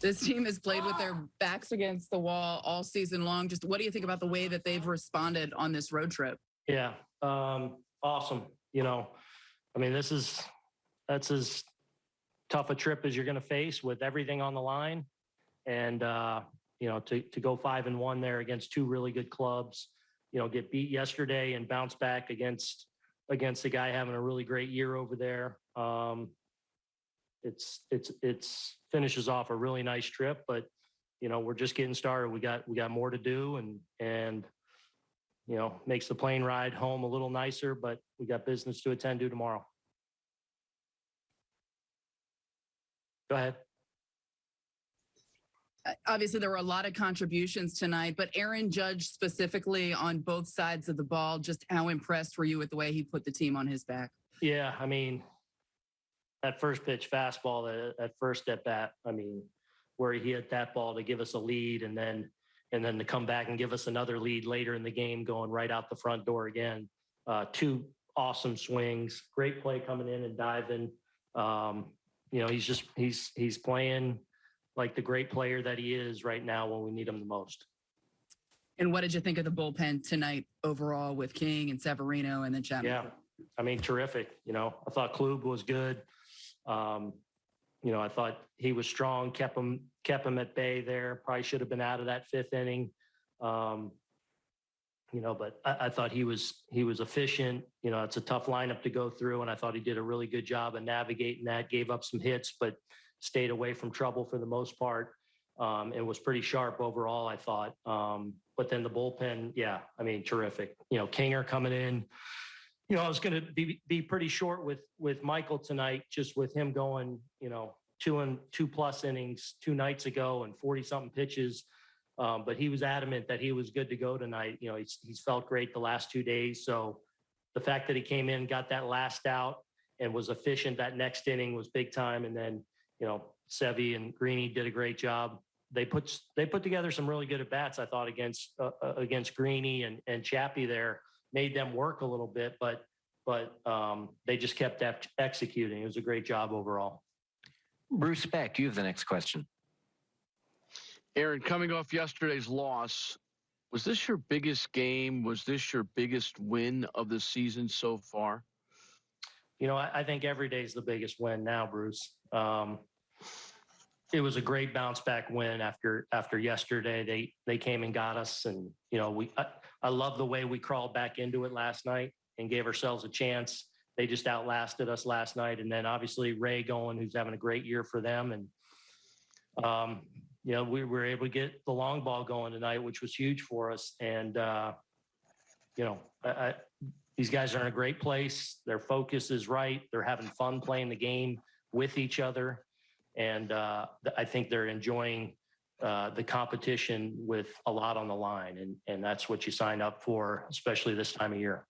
This team has played with their backs against the wall all season long. Just what do you think about the way that they've responded on this road trip? Yeah, um, awesome. You know, I mean, this is that's as tough a trip as you're going to face with everything on the line, and uh, you know, to to go five and one there against two really good clubs. You know, get beat yesterday and bounce back against against a guy having a really great year over there. Um, it's it's it's finishes off a really nice trip, but you know, we're just getting started. We got we got more to do, and and you know, makes the plane ride home a little nicer, but we got business to attend to tomorrow. Go ahead. Uh, Obviously, there were a lot of contributions tonight, but Aaron Judge specifically on both sides of the ball, just how impressed were you with the way he put the team on his back? Yeah, I mean, that first pitch fastball, that, that first at bat, I mean, where he hit that ball to give us a lead and then and then to come back and give us another lead later in the game, going right out the front door again. Uh, two awesome swings, great play coming in and diving. Um, you know, he's just he's he's playing like the great player that he is right now when we need him the most. And what did you think of the bullpen tonight overall with King and Severino and then Chapman? Yeah, I mean, terrific. You know, I thought Klub was good. Um, you know, I thought he was strong, kept him kept him at bay there. Probably should have been out of that fifth inning. Um, you know, but I, I thought he was he was efficient. You know, it's a tough lineup to go through, and I thought he did a really good job of navigating that. Gave up some hits, but stayed away from trouble for the most part. Um, and was pretty sharp overall, I thought. Um, but then the bullpen, yeah, I mean, terrific. You know, Kinger coming in. You know, I was going to be be pretty short with with Michael tonight, just with him going, you know, two and two plus innings two nights ago and forty something pitches. Um, but he was adamant that he was good to go tonight. You know, he's he's felt great the last two days. So the fact that he came in, got that last out, and was efficient that next inning was big time. And then you know, Sevy and Greeny did a great job. They put they put together some really good at bats. I thought against uh, uh, against Greeny and and Chappie there made them work a little bit, but but um, they just kept ex- executing. It was a great job overall. Bruce Beck, you have the next question. Aaron, coming off yesterday's loss, was this your biggest game? Was this your biggest win of the season so far? You know, I, I think every day is the biggest win now, Bruce. Um, it was a great bounce back win after after yesterday. They they came and got us, and you know we I, I love the way we crawled back into it last night and gave ourselves a chance. They just outlasted us last night, and then obviously Ray going, who's having a great year for them, and um, you know we were able to get the long ball going tonight, which was huge for us. And uh, you know, I, I, these guys are in a great place. Their focus is right. They're having fun playing the game with each other, and uh, I think they're enjoying uh, the competition with a lot on the line, and and that's what you sign up for, especially this time of year.